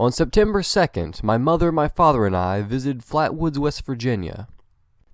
On September 2nd, my mother, my father, and I visited Flatwoods, West Virginia.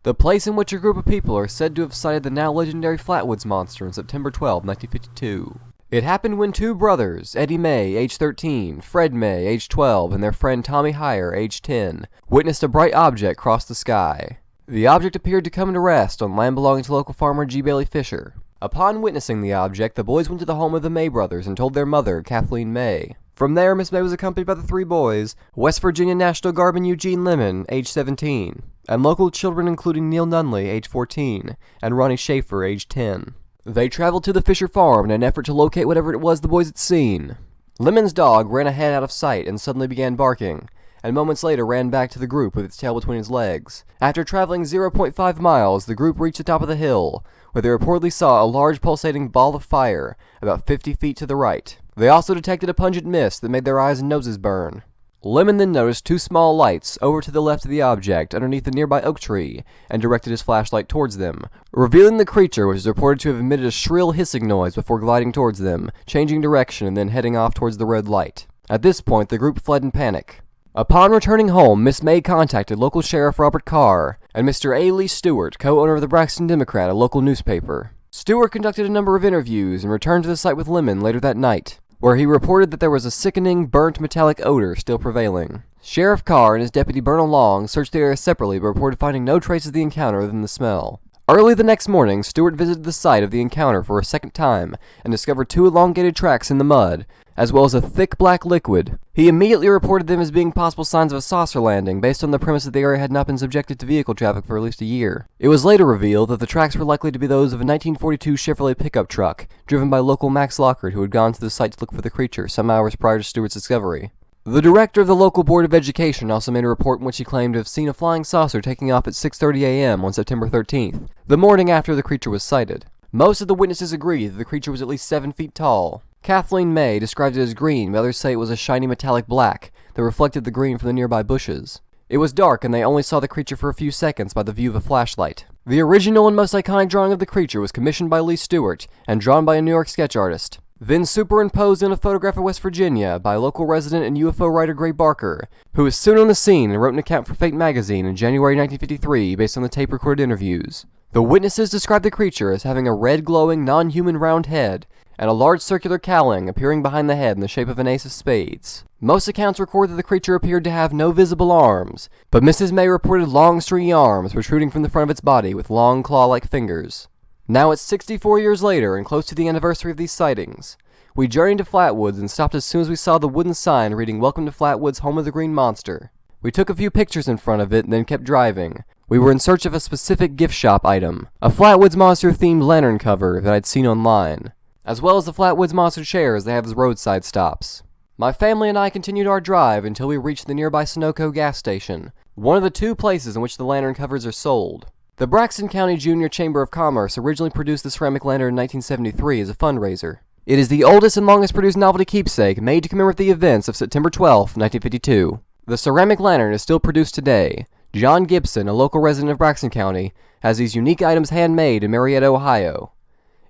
The place in which a group of people are said to have sighted the now legendary Flatwoods monster on September 12, 1952. It happened when two brothers, Eddie May, age 13, Fred May, age 12, and their friend Tommy Hyer, age 10, witnessed a bright object cross the sky. The object appeared to come to rest on land belonging to local farmer G. Bailey Fisher. Upon witnessing the object, the boys went to the home of the May brothers and told their mother, Kathleen May. From there, Miss May was accompanied by the three boys, West Virginia National Guardman Eugene Lemon, age 17, and local children including Neil Nunley, age 14, and Ronnie Schaefer, age 10. They traveled to the Fisher farm in an effort to locate whatever it was the boys had seen. Lemon's dog ran ahead out of sight and suddenly began barking, and moments later ran back to the group with its tail between its legs. After traveling 0.5 miles, the group reached the top of the hill, where they reportedly saw a large pulsating ball of fire about 50 feet to the right. They also detected a pungent mist that made their eyes and noses burn. Lemon then noticed two small lights over to the left of the object underneath the nearby oak tree and directed his flashlight towards them, revealing the creature which is reported to have emitted a shrill hissing noise before gliding towards them, changing direction and then heading off towards the red light. At this point, the group fled in panic. Upon returning home, Miss May contacted local Sheriff Robert Carr and Mr. A. Lee Stewart, co-owner of the Braxton Democrat, a local newspaper. Stewart conducted a number of interviews and returned to the site with Lemon later that night where he reported that there was a sickening, burnt metallic odor still prevailing. Sheriff Carr and his deputy Bernal Long searched the area separately but reported finding no traces of the encounter other than the smell. Early the next morning, Stewart visited the site of the encounter for a second time and discovered two elongated tracks in the mud, as well as a thick black liquid. He immediately reported them as being possible signs of a saucer landing based on the premise that the area had not been subjected to vehicle traffic for at least a year. It was later revealed that the tracks were likely to be those of a 1942 Chevrolet pickup truck, driven by local Max Lockard who had gone to the site to look for the creature some hours prior to Stewart's discovery. The director of the local Board of Education also made a report in which he claimed to have seen a flying saucer taking off at 6.30 a.m. on September 13th, the morning after the creature was sighted. Most of the witnesses agree that the creature was at least 7 feet tall. Kathleen May described it as green, but others say it was a shiny metallic black that reflected the green from the nearby bushes. It was dark and they only saw the creature for a few seconds by the view of a flashlight. The original and most iconic drawing of the creature was commissioned by Lee Stewart and drawn by a New York sketch artist then superimposed in a photograph of West Virginia by local resident and UFO writer Gray Barker, who was soon on the scene and wrote an account for Fate magazine in January 1953 based on the tape recorded interviews. The witnesses described the creature as having a red glowing non-human round head and a large circular cowling appearing behind the head in the shape of an ace of spades. Most accounts record that the creature appeared to have no visible arms, but Mrs. May reported long stringy arms protruding from the front of its body with long claw-like fingers. Now it's 64 years later and close to the anniversary of these sightings. We journeyed to Flatwoods and stopped as soon as we saw the wooden sign reading Welcome to Flatwoods, home of the Green Monster. We took a few pictures in front of it and then kept driving. We were in search of a specific gift shop item, a Flatwoods Monster themed lantern cover that I'd seen online, as well as the Flatwoods Monster chairs they have as roadside stops. My family and I continued our drive until we reached the nearby Sunoco gas station, one of the two places in which the lantern covers are sold. The Braxton County Junior Chamber of Commerce originally produced the ceramic lantern in 1973 as a fundraiser. It is the oldest and longest produced novelty keepsake made to commemorate the events of September 12, 1952. The ceramic lantern is still produced today. John Gibson, a local resident of Braxton County, has these unique items handmade in Marietta, Ohio.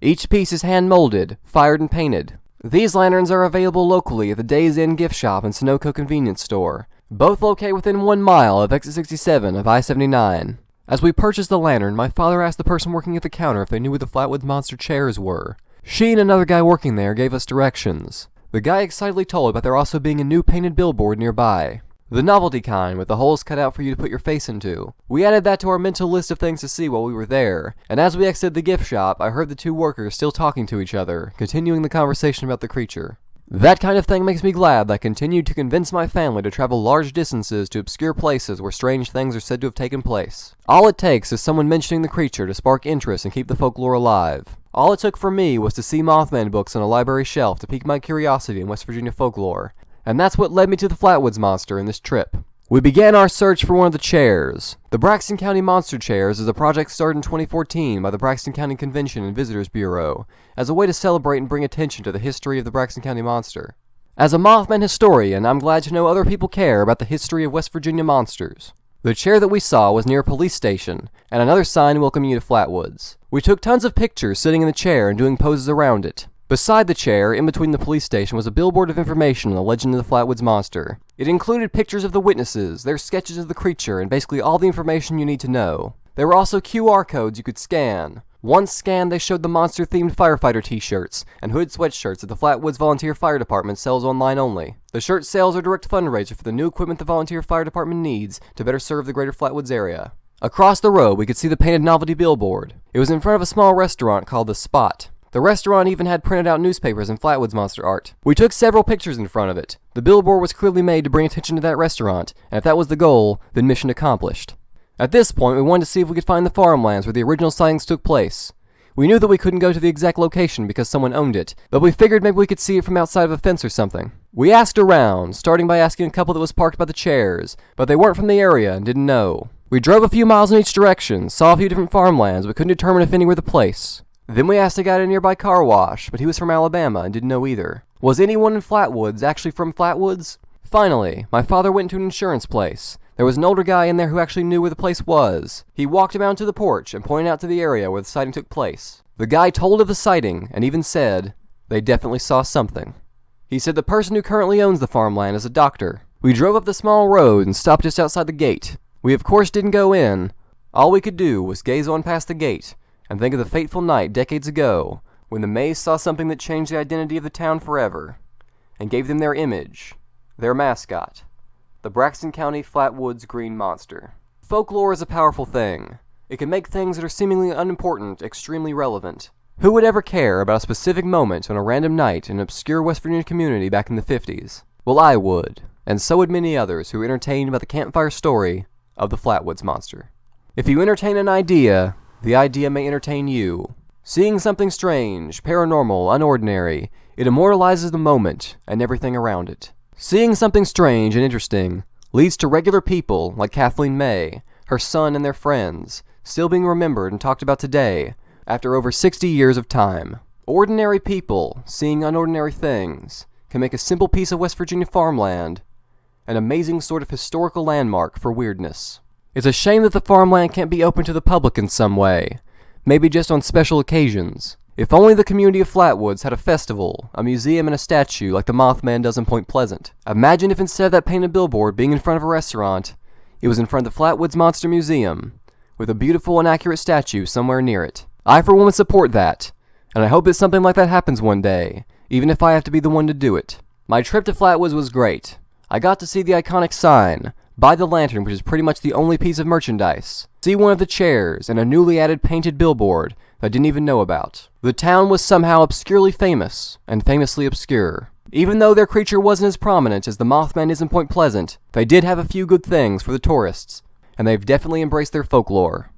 Each piece is hand molded, fired, and painted. These lanterns are available locally at the Days Inn gift shop and Sunoco convenience store, both located within one mile of exit 67 of I-79. As we purchased the lantern, my father asked the person working at the counter if they knew where the Flatwoods Monster chairs were. She and another guy working there gave us directions. The guy excitedly told about there also being a new painted billboard nearby. The novelty kind, with the holes cut out for you to put your face into. We added that to our mental list of things to see while we were there, and as we exited the gift shop, I heard the two workers still talking to each other, continuing the conversation about the creature. That kind of thing makes me glad that I continued to convince my family to travel large distances to obscure places where strange things are said to have taken place. All it takes is someone mentioning the creature to spark interest and keep the folklore alive. All it took for me was to see Mothman books on a library shelf to pique my curiosity in West Virginia folklore, and that's what led me to the Flatwoods Monster in this trip. We began our search for one of the chairs. The Braxton County Monster Chairs is a project started in 2014 by the Braxton County Convention and Visitors Bureau as a way to celebrate and bring attention to the history of the Braxton County Monster. As a Mothman historian, I'm glad to know other people care about the history of West Virginia monsters. The chair that we saw was near a police station, and another sign welcoming you to Flatwoods. We took tons of pictures sitting in the chair and doing poses around it. Beside the chair, in between the police station, was a billboard of information on the legend of the Flatwoods Monster. It included pictures of the witnesses, their sketches of the creature, and basically all the information you need to know. There were also QR codes you could scan. Once scanned, they showed the monster themed firefighter t shirts and hood sweatshirts that the Flatwoods Volunteer Fire Department sells online only. The shirt sales are direct fundraiser for the new equipment the Volunteer Fire Department needs to better serve the greater Flatwoods area. Across the road, we could see the painted novelty billboard. It was in front of a small restaurant called The Spot. The restaurant even had printed out newspapers and Flatwoods monster art. We took several pictures in front of it. The billboard was clearly made to bring attention to that restaurant, and if that was the goal, then mission accomplished. At this point, we wanted to see if we could find the farmlands where the original sightings took place. We knew that we couldn't go to the exact location because someone owned it, but we figured maybe we could see it from outside of a fence or something. We asked around, starting by asking a couple that was parked by the chairs, but they weren't from the area and didn't know. We drove a few miles in each direction, saw a few different farmlands, but couldn't determine if any were the place. Then we asked a guy at a nearby car wash, but he was from Alabama and didn't know either. Was anyone in Flatwoods actually from Flatwoods? Finally, my father went to an insurance place. There was an older guy in there who actually knew where the place was. He walked him out to the porch and pointed out to the area where the sighting took place. The guy told of the sighting and even said they definitely saw something. He said the person who currently owns the farmland is a doctor. We drove up the small road and stopped just outside the gate. We of course didn't go in. All we could do was gaze on past the gate and think of the fateful night decades ago when the Mays saw something that changed the identity of the town forever and gave them their image, their mascot, the Braxton County Flatwoods Green Monster. Folklore is a powerful thing. It can make things that are seemingly unimportant extremely relevant. Who would ever care about a specific moment on a random night in an obscure West Virginia community back in the 50s? Well, I would, and so would many others who were entertained by the campfire story of the Flatwoods Monster. If you entertain an idea, the idea may entertain you. Seeing something strange, paranormal, unordinary, it immortalizes the moment and everything around it. Seeing something strange and interesting leads to regular people like Kathleen May, her son, and their friends, still being remembered and talked about today after over 60 years of time. Ordinary people seeing unordinary things can make a simple piece of West Virginia farmland an amazing sort of historical landmark for weirdness. It's a shame that the farmland can't be open to the public in some way, maybe just on special occasions. If only the community of Flatwoods had a festival, a museum, and a statue like the Mothman does in Point Pleasant. Imagine if instead of that painted billboard being in front of a restaurant, it was in front of the Flatwoods Monster Museum, with a beautiful and accurate statue somewhere near it. I for one would support that, and I hope that something like that happens one day, even if I have to be the one to do it. My trip to Flatwoods was great. I got to see the iconic sign, buy the lantern, which is pretty much the only piece of merchandise, see one of the chairs, and a newly added painted billboard that I didn't even know about. The town was somehow obscurely famous, and famously obscure. Even though their creature wasn't as prominent as the Mothman is in Point Pleasant, they did have a few good things for the tourists, and they've definitely embraced their folklore.